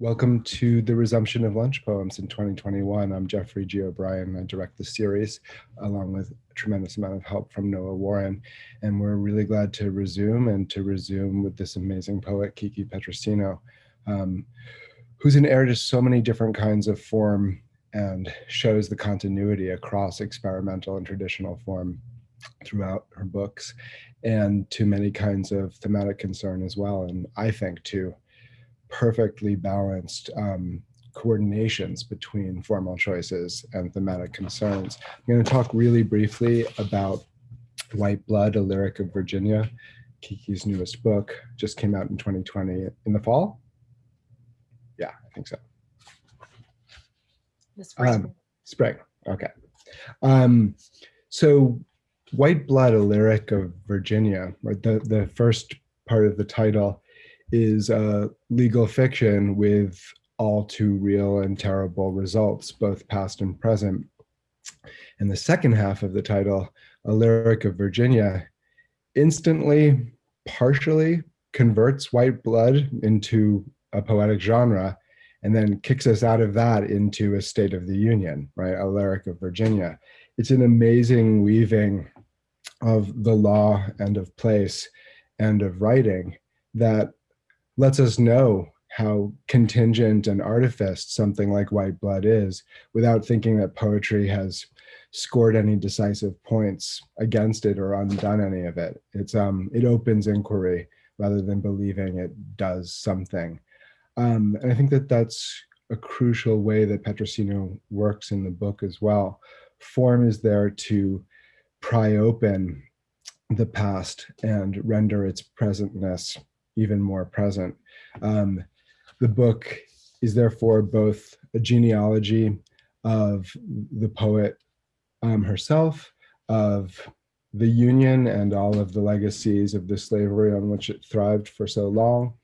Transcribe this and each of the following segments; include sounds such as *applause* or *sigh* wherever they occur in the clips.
Welcome to the resumption of lunch poems in 2021. I'm Geoffrey G. O'Brien. I direct the series along with a tremendous amount of help from Noah Warren. And we're really glad to resume and to resume with this amazing poet, Kiki Petrosino, um, who's an heir to so many different kinds of form and shows the continuity across experimental and traditional form throughout her books and to many kinds of thematic concern as well. And I think too, perfectly balanced um, coordinations between formal choices and thematic concerns. I'm going to talk really briefly about White Blood, a lyric of Virginia, Kiki's newest book, just came out in 2020 in the fall. Yeah, I think so. spring. Um, spring, okay. Um, so White Blood, a lyric of Virginia, right? The, the first part of the title is uh, a legal fiction with all too real and terrible results, both past and present. And the second half of the title, a lyric of Virginia, instantly, partially converts white blood into a poetic genre and then kicks us out of that into a state of the union, right? A lyric of Virginia. It's an amazing weaving of the law and of place and of writing that lets us know how contingent and artifice something like white blood is without thinking that poetry has scored any decisive points against it or undone any of it. It's um, it opens inquiry rather than believing it does something. Um, and I think that that's a crucial way that Petrosino works in the book as well. Form is there to pry open the past and render its presentness even more present. Um, the book is therefore both a genealogy of the poet um, herself, of the Union and all of the legacies of the slavery on which it thrived for so long,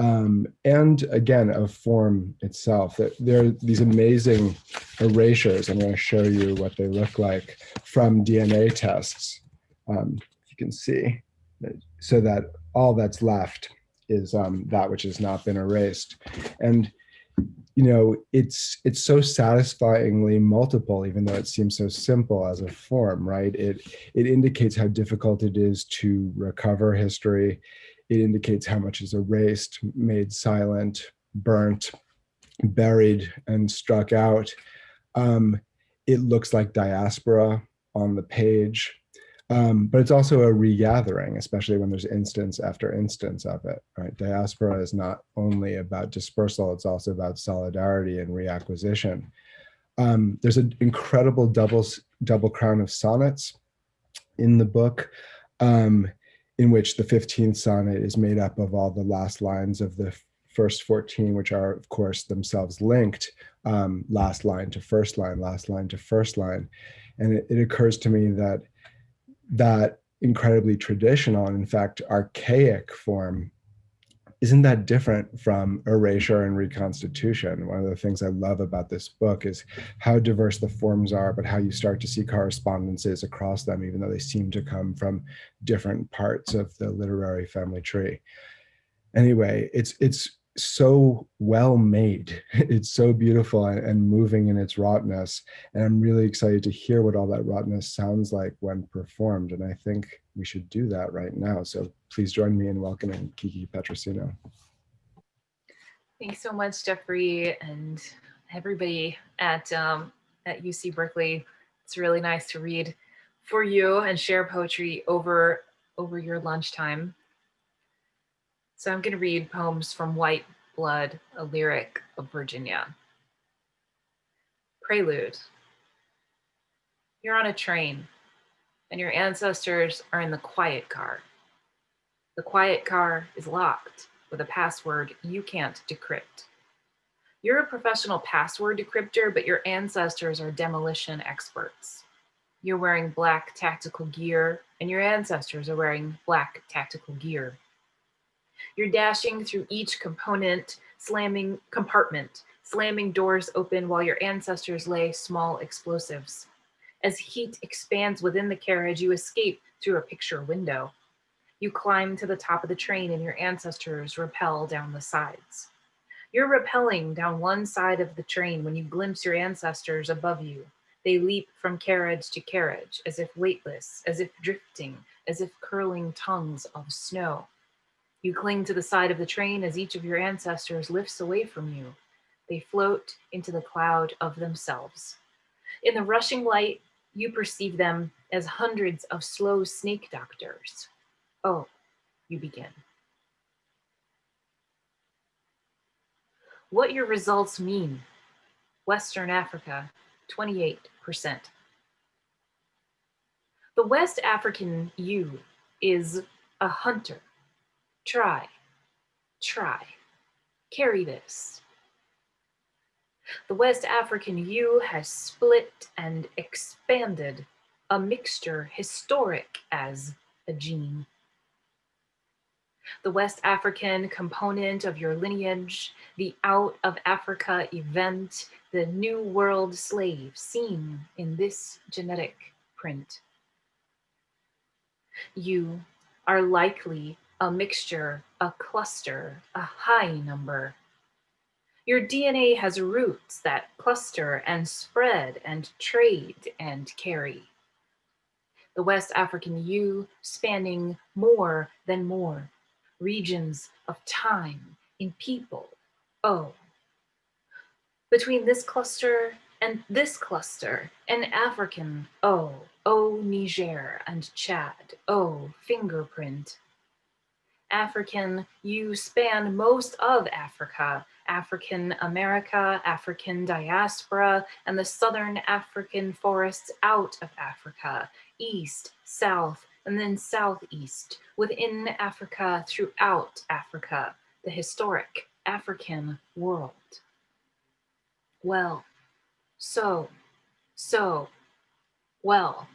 um, and again, of form itself. There are these amazing erasures. I'm going to show you what they look like from DNA tests. Um, you can see, so that all that's left is um, that which has not been erased. And you know, it's it's so satisfyingly multiple, even though it seems so simple as a form, right? It it indicates how difficult it is to recover history. It indicates how much is erased, made silent, burnt, buried, and struck out. Um, it looks like diaspora on the page. Um, but it's also a regathering, especially when there's instance after instance of it, right? Diaspora is not only about dispersal, it's also about solidarity and reacquisition. Um, there's an incredible double, double crown of sonnets in the book, um, in which the 15th sonnet is made up of all the last lines of the first 14, which are, of course, themselves linked, um, last line to first line, last line to first line. And it, it occurs to me that that incredibly traditional and in fact archaic form isn't that different from erasure and reconstitution? One of the things i love about this book is how diverse the forms are but how you start to see correspondences across them even though they seem to come from different parts of the literary family tree. Anyway it's it's so well made. *laughs* It's so beautiful and moving in its rawness. And I'm really excited to hear what all that rawness sounds like when performed. And I think we should do that right now. So please join me in welcoming Kiki Petrosino. Thanks so much, Geoffrey, and everybody at, um, at UC Berkeley. It's really nice to read for you and share poetry over, over your lunchtime. So I'm going to read poems from White Blood, a lyric of Virginia. Prelude. You're on a train and your ancestors are in the quiet car. The quiet car is locked with a password you can't decrypt. You're a professional password decryptor, but your ancestors are demolition experts. You're wearing black tactical gear and your ancestors are wearing black tactical gear. You're dashing through each component, slamming compartment, slamming doors open while your ancestors lay small explosives. As heat expands within the carriage, you escape through a picture window. You climb to the top of the train and your ancestors rappel down the sides. You're rappelling down one side of the train when you glimpse your ancestors above you. They leap from carriage to carriage, as if weightless, as if drifting, as if curling tongues of snow. You cling to the side of the train as each of your ancestors lifts away from you. They float into the cloud of themselves. In the rushing light, you perceive them as hundreds of slow snake doctors. Oh, you begin. What your results mean. Western Africa, 28%. The West African you is a hunter. Try, try, carry this. The West African you has split and expanded, a mixture historic as a gene. The West African component of your lineage, the out of Africa event, the new world slave seen in this genetic print. You are likely a mixture, a cluster, a high number. Your DNA has roots that cluster and spread and trade and carry. The West African you spanning more than more, regions of time in people. Oh, between this cluster and this cluster, an African oh, oh Niger and Chad, oh fingerprint. African, you span most of Africa, African America, African diaspora, and the Southern African forests out of Africa, east, south, and then southeast, within Africa, throughout Africa, the historic African world. Well, so, so, well,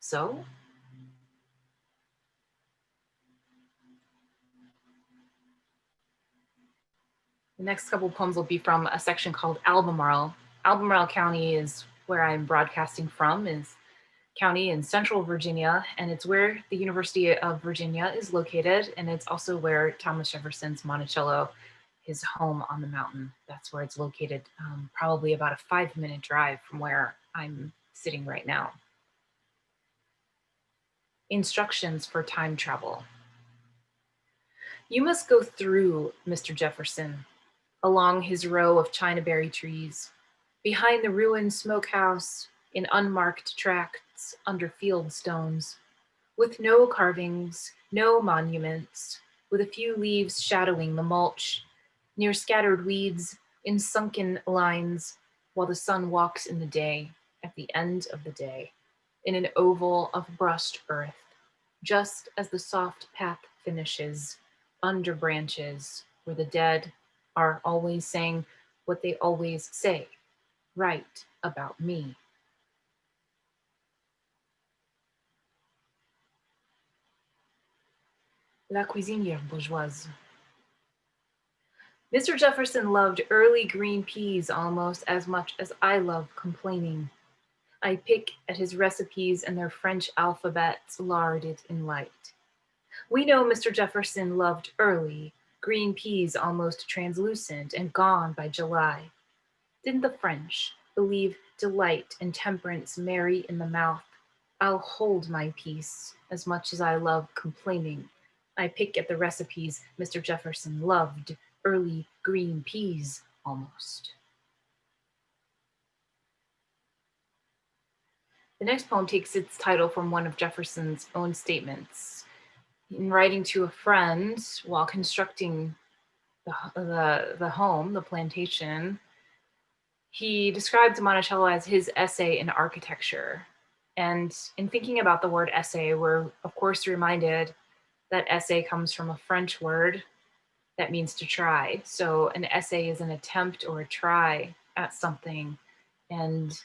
so? The next couple poems will be from a section called Albemarle. Albemarle County is where I'm broadcasting from, is county in central Virginia, and it's where the University of Virginia is located, and it's also where Thomas Jefferson's Monticello, his home on the mountain, that's where it's located, um, probably about a five minute drive from where I'm sitting right now. Instructions for time travel. You must go through Mr. Jefferson, along his row of Chinaberry trees, behind the ruined smokehouse in unmarked tracts under field stones, with no carvings, no monuments, with a few leaves shadowing the mulch, near scattered weeds, in sunken lines, while the sun walks in the day, at the end of the day, in an oval of brushed earth, just as the soft path finishes, under branches, where the dead are always saying what they always say, right about me. La cuisinière bourgeoise. Mr. Jefferson loved early green peas almost as much as I love complaining. I pick at his recipes and their French alphabets larded in light. We know Mr. Jefferson loved early, green peas almost translucent and gone by July. Didn't the French believe delight and temperance merry in the mouth? I'll hold my peace as much as I love complaining. I pick at the recipes Mr. Jefferson loved, early green peas almost. The next poem takes its title from one of Jefferson's own statements writing to a friend while constructing the, the, the home, the plantation, he described Monticello as his essay in architecture. And in thinking about the word essay, we're of course reminded that essay comes from a French word that means to try. So an essay is an attempt or a try at something. And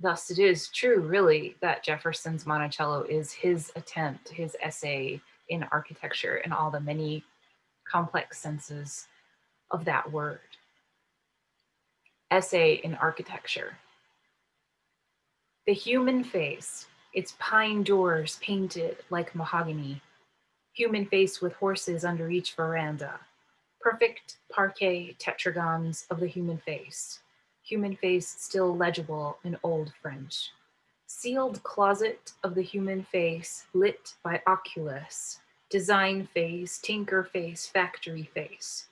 thus it is true, really, that Jefferson's Monticello is his attempt, his essay in architecture and all the many complex senses of that word. Essay in architecture. The human face, its pine doors painted like mahogany, human face with horses under each veranda, perfect parquet tetragons of the human face, human face still legible in old French. Sealed closet of the human face lit by oculus, design phase, tinker phase, factory phase.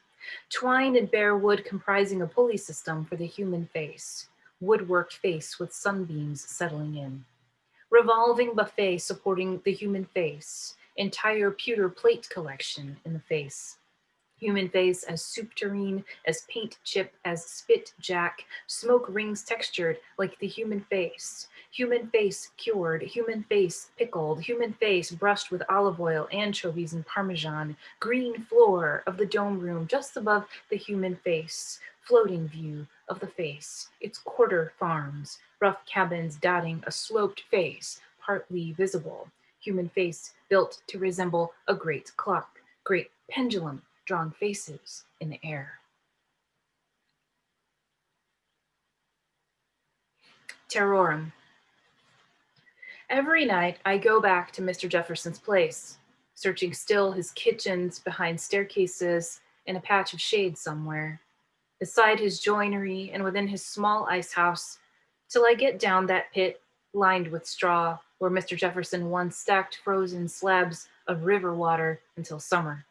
Twine and bare wood comprising a pulley system for the human face, woodworked face with sunbeams settling in. Revolving buffet supporting the human face, entire pewter plate collection in the face human face as soup tureen, as paint chip, as spit jack, smoke rings textured like the human face, human face cured, human face pickled, human face brushed with olive oil, anchovies, and parmesan, green floor of the dome room just above the human face, floating view of the face, its quarter farms, rough cabins dotting a sloped face, partly visible, human face built to resemble a great clock, great pendulum drawn faces in the air. Terrorem. Every night I go back to Mr. Jefferson's place, searching still his kitchens behind staircases in a patch of shade somewhere, beside his joinery and within his small ice house, till I get down that pit lined with straw where Mr. Jefferson once stacked frozen slabs of river water until summer.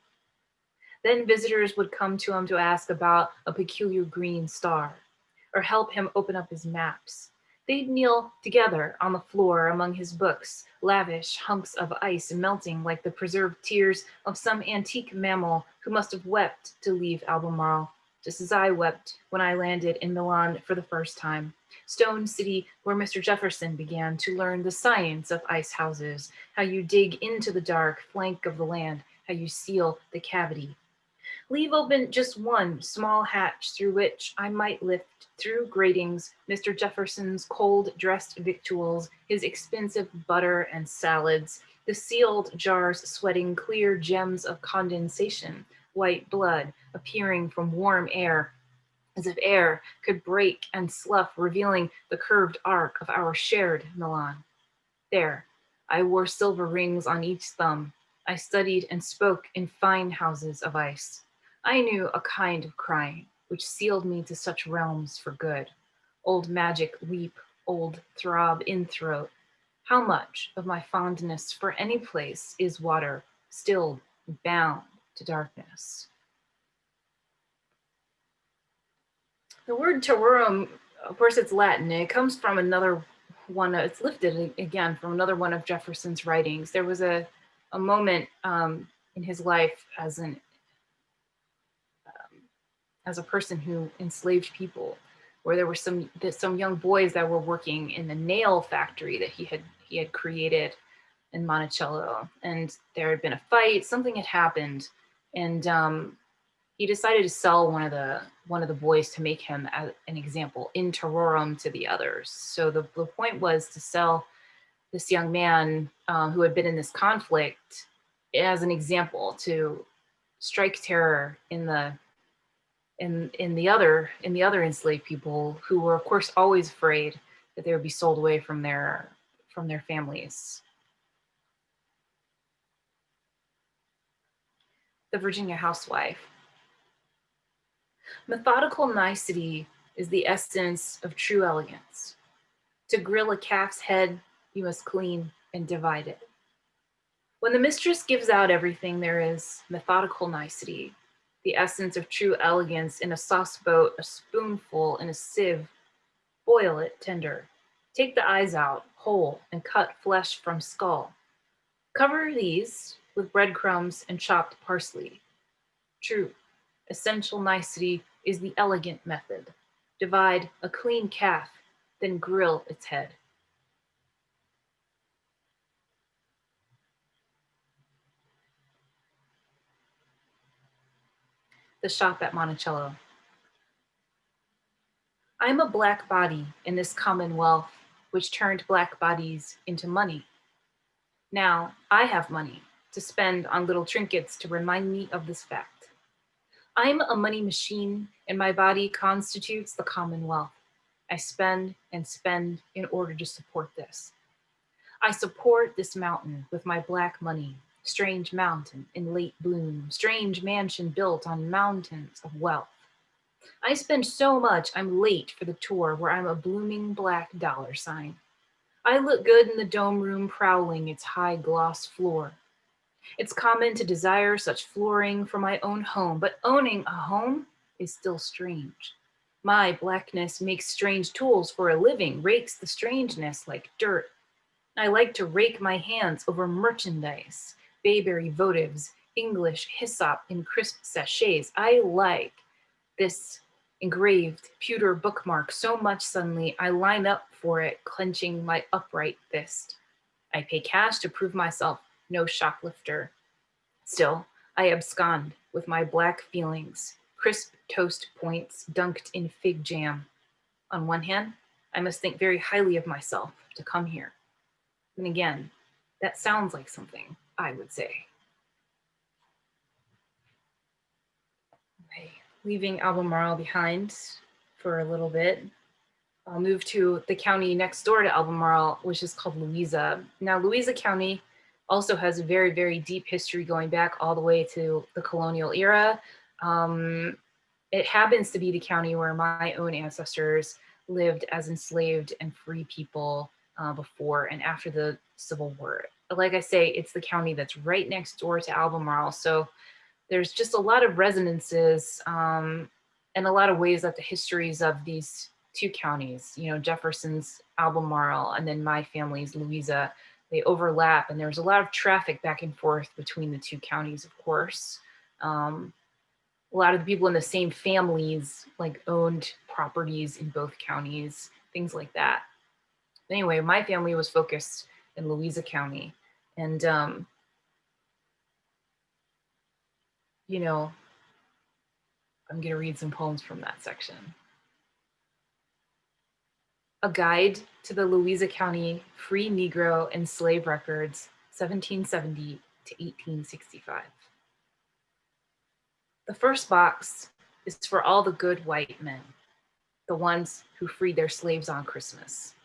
Then visitors would come to him to ask about a peculiar green star or help him open up his maps. They'd kneel together on the floor among his books, lavish hunks of ice melting like the preserved tears of some antique mammal who must have wept to leave Albemarle, just as I wept when I landed in Milan for the first time. Stone City, where Mr. Jefferson began to learn the science of ice houses, how you dig into the dark flank of the land, how you seal the cavity Leave open just one small hatch through which I might lift through gratings Mr. Jefferson's cold dressed victuals, his expensive butter and salads, the sealed jars sweating clear gems of condensation, white blood appearing from warm air, as if air could break and slough, revealing the curved arc of our shared Milan. There, I wore silver rings on each thumb. I studied and spoke in fine houses of ice. I knew a kind of crying which sealed me to such realms for good. Old magic weep, old throb in throat. How much of my fondness for any place is water, stilled, bound to darkness? The word terrorem, of course, it's Latin. It comes from another one. It's lifted again from another one of Jefferson's writings. There was a a moment um, in his life as an as a person who enslaved people, where there were some some young boys that were working in the nail factory that he had he had created in Monticello, and there had been a fight. Something had happened, and um, he decided to sell one of the one of the boys to make him an example in terrorem to the others. So the, the point was to sell this young man um, who had been in this conflict as an example to strike terror in the in in the other in the other enslaved people who were of course always afraid that they would be sold away from their from their families. The Virginia housewife. Methodical nicety is the essence of true elegance. To grill a calf's head, you must clean and divide it. When the mistress gives out everything, there is methodical nicety, the essence of true elegance in a sauce boat, a spoonful in a sieve. Boil it tender. Take the eyes out, whole, and cut flesh from skull. Cover these with breadcrumbs and chopped parsley. True, essential nicety is the elegant method. Divide a clean calf, then grill its head. The shop at Monticello. I'm a black body in this commonwealth which turned black bodies into money. Now I have money to spend on little trinkets to remind me of this fact. I'm a money machine and my body constitutes the commonwealth. I spend and spend in order to support this. I support this mountain with my black money strange mountain in late bloom, strange mansion built on mountains of wealth. I spend so much I'm late for the tour where I'm a blooming black dollar sign. I look good in the dome room prowling its high gloss floor. It's common to desire such flooring for my own home, but owning a home is still strange. My blackness makes strange tools for a living, rakes the strangeness like dirt. I like to rake my hands over merchandise, bayberry votives, English hyssop in crisp sachets. I like this engraved pewter bookmark so much suddenly I line up for it, clenching my upright fist. I pay cash to prove myself no shoplifter. Still, I abscond with my black feelings, crisp toast points dunked in fig jam. On one hand, I must think very highly of myself to come here. And again, that sounds like something I would say. Okay, leaving Albemarle behind for a little bit, I'll move to the county next door to Albemarle, which is called Louisa. Now, Louisa County also has a very, very deep history going back all the way to the colonial era. Um, it happens to be the county where my own ancestors lived as enslaved and free people uh, before and after the Civil War. Like I say, it's the county that's right next door to Albemarle. So there's just a lot of resonances um, and a lot of ways that the histories of these two counties, you know, Jefferson's Albemarle and then my family's Louisa, they overlap and there's a lot of traffic back and forth between the two counties, of course. Um, a lot of the people in the same families like owned properties in both counties, things like that. Anyway, my family was focused in Louisa County and um, you know, I'm gonna read some poems from that section. A Guide to the Louisa County Free Negro and Slave Records, 1770 to 1865. The first box is for all the good white men, the ones who freed their slaves on Christmas.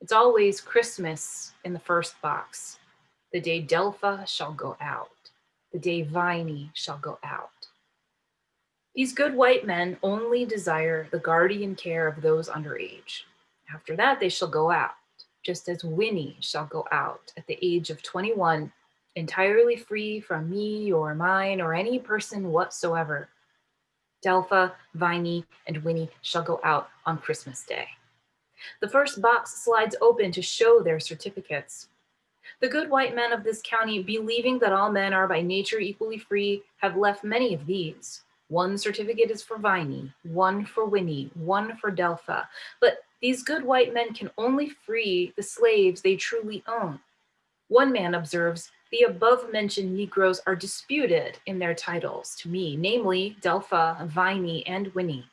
It's always Christmas in the first box, the day Delpha shall go out, the day Viney shall go out. These good white men only desire the guardian care of those underage. After that, they shall go out, just as Winnie shall go out at the age of 21, entirely free from me or mine or any person whatsoever. Delpha, Viney, and Winnie shall go out on Christmas Day. The first box slides open to show their certificates. The good white men of this county, believing that all men are by nature equally free, have left many of these. One certificate is for Viney, one for Winnie, one for Delpha. But these good white men can only free the slaves they truly own. One man observes, the above mentioned Negroes are disputed in their titles to me, namely Delpha, Viney, and Winnie.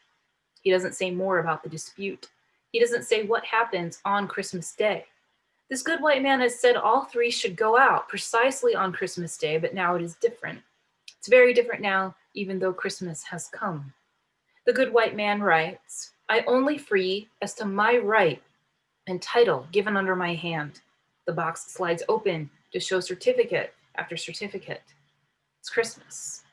He doesn't say more about the dispute. He doesn't say what happens on Christmas Day. This good white man has said all three should go out precisely on Christmas Day, but now it is different. It's very different now, even though Christmas has come. The good white man writes, I only free as to my right and title given under my hand. The box slides open to show certificate after certificate. It's Christmas.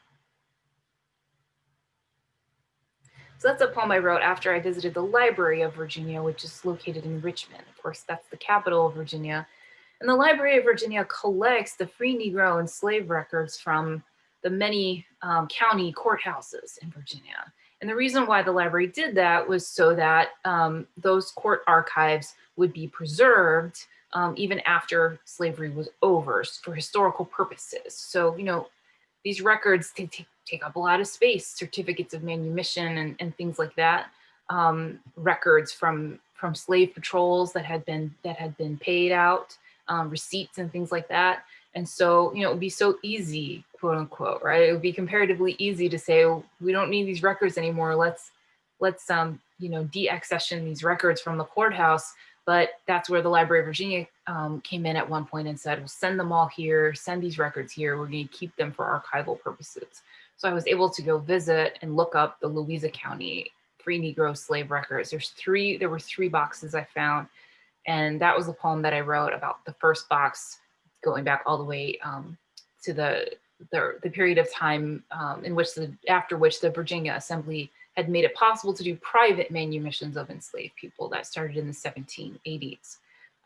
So that's a poem I wrote after I visited the Library of Virginia, which is located in Richmond. Of course, that's the capital of Virginia. And the Library of Virginia collects the free Negro and slave records from the many um, county courthouses in Virginia. And the reason why the library did that was so that um, those court archives would be preserved um, even after slavery was over for historical purposes. So, you know, these records take, take up a lot of space, certificates of manumission and, and things like that, um, records from from slave patrols that had been that had been paid out, um, receipts and things like that. And so, you know, it would be so easy, quote unquote, right? It would be comparatively easy to say, oh, we don't need these records anymore. Let's, let's, um, you know, deaccession these records from the courthouse. But that's where the Library of Virginia um, came in at one point and said, well, send them all here, send these records here. We're going to keep them for archival purposes. So I was able to go visit and look up the Louisa County free Negro slave records. There's three, there were three boxes I found. And that was the poem that I wrote about the first box going back all the way um, to the, the, the period of time um, in which the, after which the Virginia Assembly had made it possible to do private manumissions of enslaved people that started in the 1780s.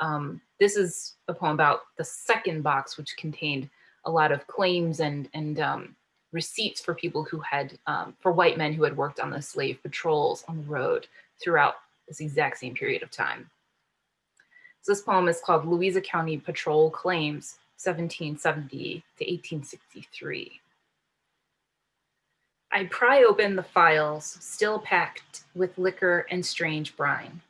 Um, this is a poem about the second box, which contained a lot of claims and, and um, receipts for people who had, um, for white men who had worked on the slave patrols on the road throughout this exact same period of time. So this poem is called Louisa County Patrol Claims, 1770 to 1863. I pry open the files, still packed with liquor and strange brine.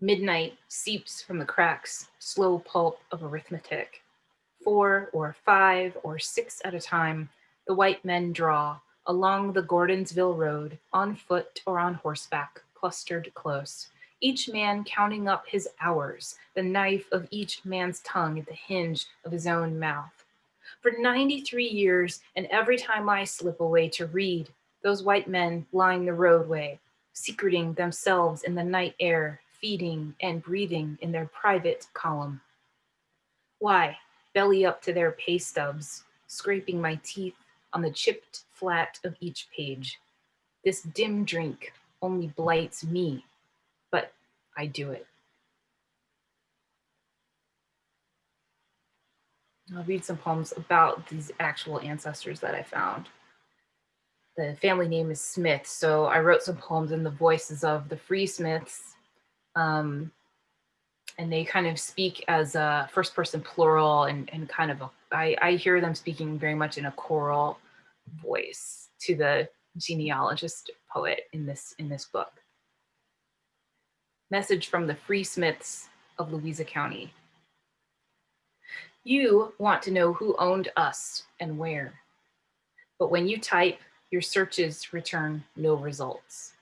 Midnight seeps from the cracks, slow pulp of arithmetic. Four or five or six at a time, the white men draw along the Gordonsville Road, on foot or on horseback, clustered close, each man counting up his hours, the knife of each man's tongue at the hinge of his own mouth. For 93 years, and every time I slip away to read, those white men line the roadway, secreting themselves in the night air, feeding and breathing in their private column. Why, belly up to their pay stubs, scraping my teeth on the chipped flat of each page. This dim drink only blights me, but I do it. I'll read some poems about these actual ancestors that I found. The family name is Smith, so I wrote some poems in the voices of the Free Smiths, um, and they kind of speak as a first person plural and, and kind of, a, I, I hear them speaking very much in a choral voice to the genealogist poet in this, in this book. Message from the Free Smiths of Louisa County. You want to know who owned us and where. But when you type, your searches return no results.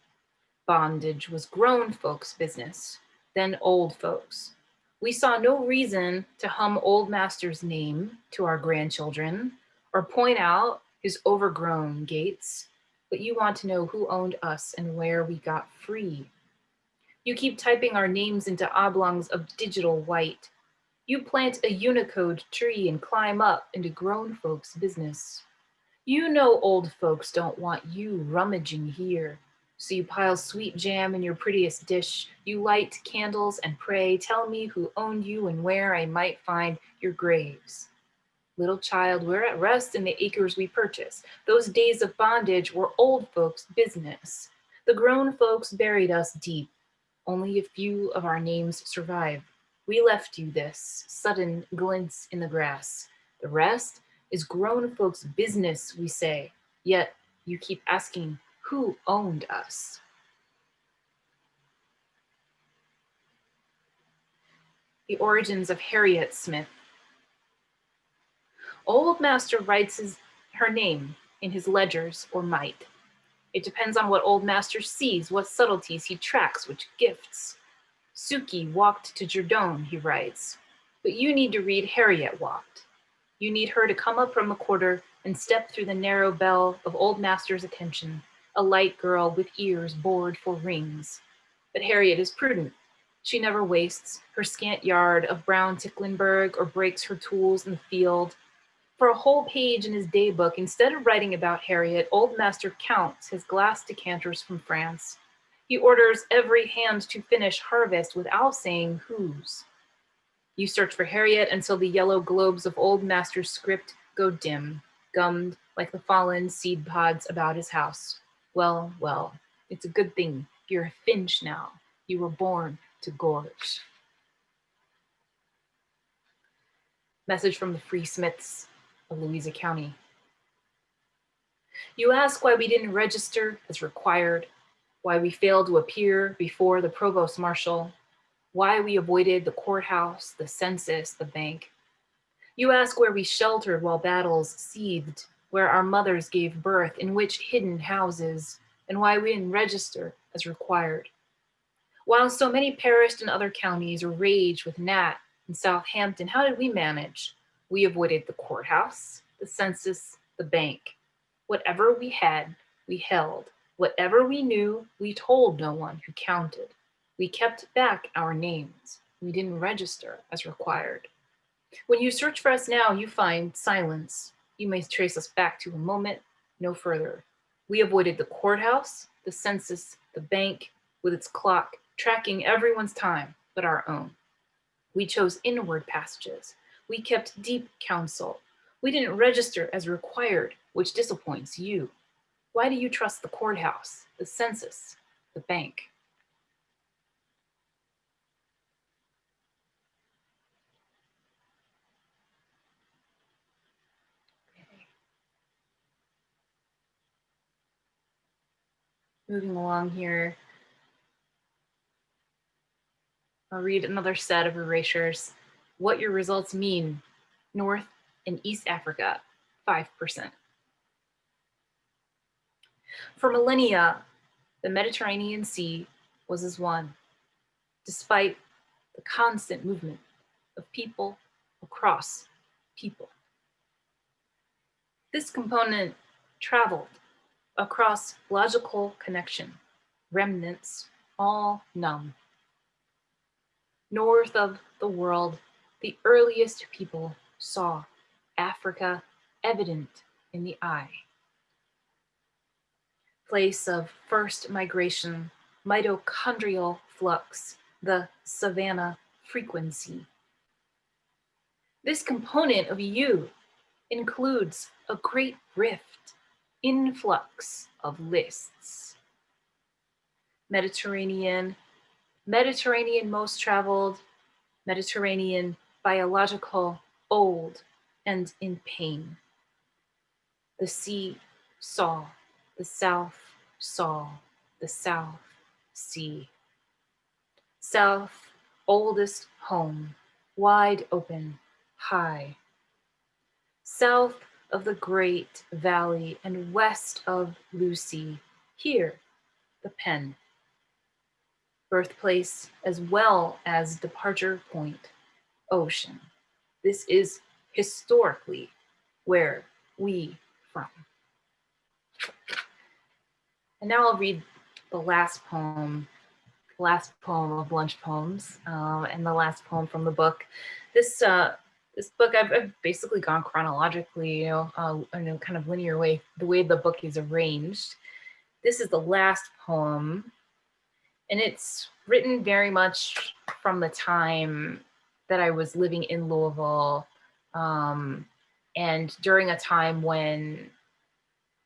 Bondage was grown folks' business, then old folks. We saw no reason to hum old master's name to our grandchildren or point out his overgrown gates, but you want to know who owned us and where we got free. You keep typing our names into oblongs of digital white. You plant a Unicode tree and climb up into grown folks' business. You know old folks don't want you rummaging here. So you pile sweet jam in your prettiest dish. You light candles and pray, tell me who owned you and where I might find your graves. Little child, we're at rest in the acres we purchase. Those days of bondage were old folks' business. The grown folks buried us deep. Only a few of our names survive. We left you this, sudden glints in the grass. The rest is grown folks' business, we say, yet you keep asking who owned us. The origins of Harriet Smith. Old Master writes his, her name in his ledgers or might. It depends on what Old Master sees, what subtleties he tracks, which gifts. Suki walked to Jerdone, he writes, but you need to read Harriet walked. You need her to come up from the quarter and step through the narrow bell of Old Master's attention, a light girl with ears bored for rings. But Harriet is prudent. She never wastes her scant yard of brown Ticklenburg or breaks her tools in the field. For a whole page in his daybook, instead of writing about Harriet, Old Master counts his glass decanters from France. He orders every hand to finish harvest without saying whose. You search for Harriet until the yellow globes of Old Master's script go dim, gummed like the fallen seed pods about his house. Well, well, it's a good thing you're a finch now. You were born to gorge. Message from the Free Smiths of Louisa County. You ask why we didn't register as required, why we failed to appear before the provost marshal, why we avoided the courthouse, the census, the bank. You ask where we sheltered while battles seethed, where our mothers gave birth, in which hidden houses, and why we didn't register as required. While so many perished in other counties or raged with Nat in Southampton, how did we manage? We avoided the courthouse, the census, the bank. Whatever we had, we held. Whatever we knew, we told no one who counted. We kept back our names. We didn't register as required. When you search for us now, you find silence. You may trace us back to a moment, no further. We avoided the courthouse, the census, the bank, with its clock, tracking everyone's time but our own. We chose inward passages. We kept deep counsel. We didn't register as required, which disappoints you. Why do you trust the courthouse, the census, the bank? Moving along here. I'll read another set of erasures. What your results mean. North and East Africa, 5%. For millennia, the Mediterranean Sea was as one, despite the constant movement of people across people. This component traveled across logical connection, remnants all numb. North of the world, the earliest people saw Africa evident in the eye. Place of first migration, mitochondrial flux, the savanna frequency. This component of you includes a great rift influx of lists. Mediterranean, Mediterranean most traveled, Mediterranean biological, old, and in pain. The sea saw, the south saw, the south sea. South, oldest home, wide open, high. South, of the great valley and west of Lucy, here, the pen. Birthplace as well as departure point, ocean. This is historically where we from. And now I'll read the last poem, last poem of lunch poems, um, and the last poem from the book. This uh, this book I've, I've, basically gone chronologically, you know, uh, in a kind of linear way, the way the book is arranged. This is the last poem, and it's written very much from the time that I was living in Louisville, um, and during a time when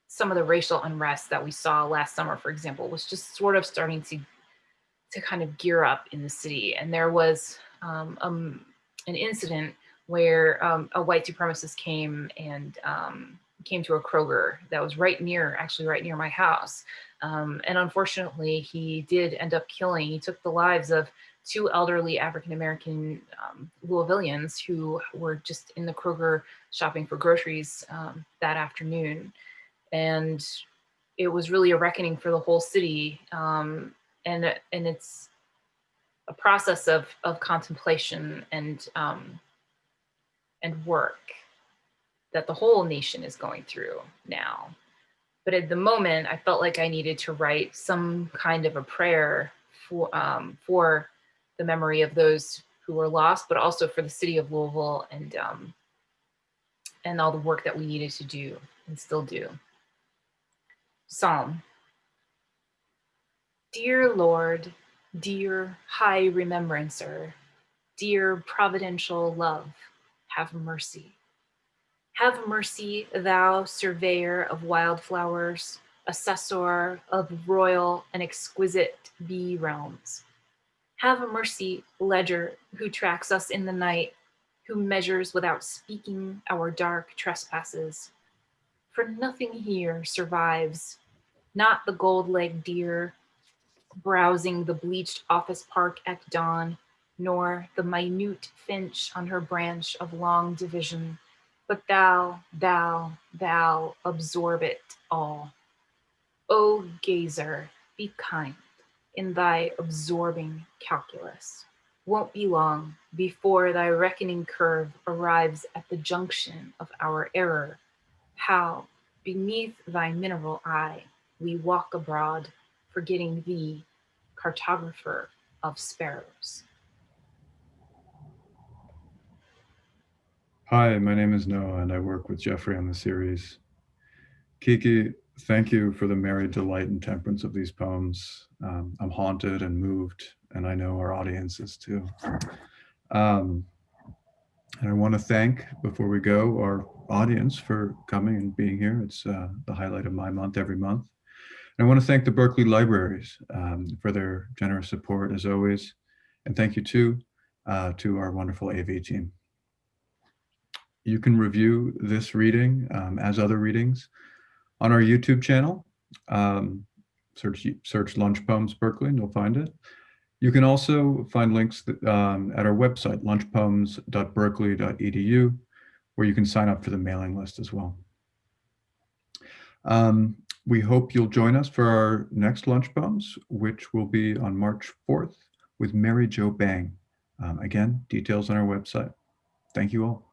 some of the racial unrest that we saw last summer, for example, was just sort of starting to to kind of gear up in the city, and there was um, um, an incident where um, a white supremacist came and um, came to a Kroger that was right near, actually right near my house. Um, and unfortunately, he did end up killing, he took the lives of two elderly African-American um, Louisvillians who were just in the Kroger shopping for groceries um, that afternoon. And it was really a reckoning for the whole city. Um, and, and it's a process of, of contemplation and um, and work that the whole nation is going through now. But at the moment, I felt like I needed to write some kind of a prayer for, um, for the memory of those who were lost, but also for the city of Louisville and, um, and all the work that we needed to do and still do. Psalm. Dear Lord, dear high remembrancer, dear providential love, have mercy. Have mercy, thou surveyor of wildflowers, assessor of royal and exquisite bee realms. Have a mercy, ledger, who tracks us in the night, who measures without speaking our dark trespasses. For nothing here survives, not the gold-legged deer, browsing the bleached office park at dawn, nor the minute finch on her branch of long division, but thou, thou, thou absorb it all. O gazer, be kind in thy absorbing calculus. Won't be long before thy reckoning curve arrives at the junction of our error. How, beneath thy mineral eye, we walk abroad, forgetting thee, cartographer of sparrows. Hi, my name is Noah and I work with Geoffrey on the series. Kiki, thank you for the merry delight and temperance of these poems. Um, I'm haunted and moved, and I know our audience is too. Um, and I want to thank, before we go, our audience for coming and being here. It's uh, the highlight of my month every month. And I want to thank the Berkeley Libraries um, for their generous support as always. And thank you too uh, to our wonderful AV team. You can review this reading um, as other readings on our YouTube channel. Um, search, search Lunch Poems Berkeley and you'll find it. You can also find links that, um, at our website, lunchpoems.berkeley.edu, where you can sign up for the mailing list as well. Um, we hope you'll join us for our next Lunch Poems, which will be on March 4th with Mary Jo Bang. Um, again, details on our website. Thank you all.